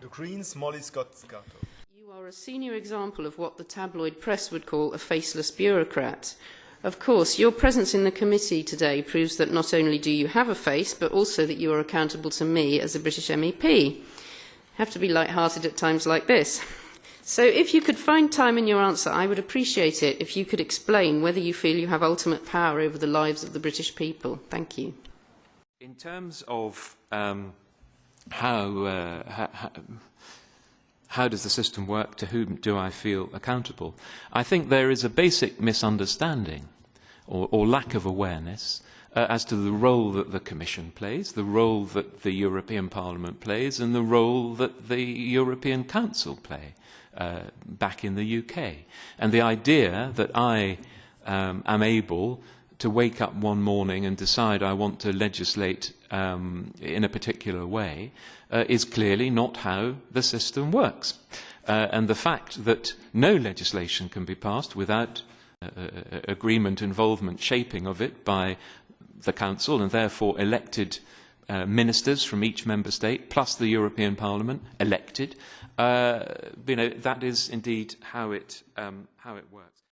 The Greens, Molly Scott Cato. You are a senior example of what the tabloid press would call a faceless bureaucrat. Of course, your presence in the committee today proves that not only do you have a face, but also that you are accountable to me as a British MEP. Have to be light-hearted at times like this. So if you could find time in your answer, I would appreciate it if you could explain whether you feel you have ultimate power over the lives of the British people. Thank you. In terms of um, how, uh, how, how does the system work, to whom do I feel accountable, I think there is a basic misunderstanding or, or lack of awareness uh, as to the role that the Commission plays, the role that the European Parliament plays, and the role that the European Council play uh, back in the UK. And the idea that I um, am able to wake up one morning and decide I want to legislate um, in a particular way uh, is clearly not how the system works. Uh, and the fact that no legislation can be passed without uh, uh agreement, involvement, shaping of it by the Council and therefore elected uh, ministers from each member state, plus the European Parliament, elected, uh, you know, that is indeed how it, um, how it works.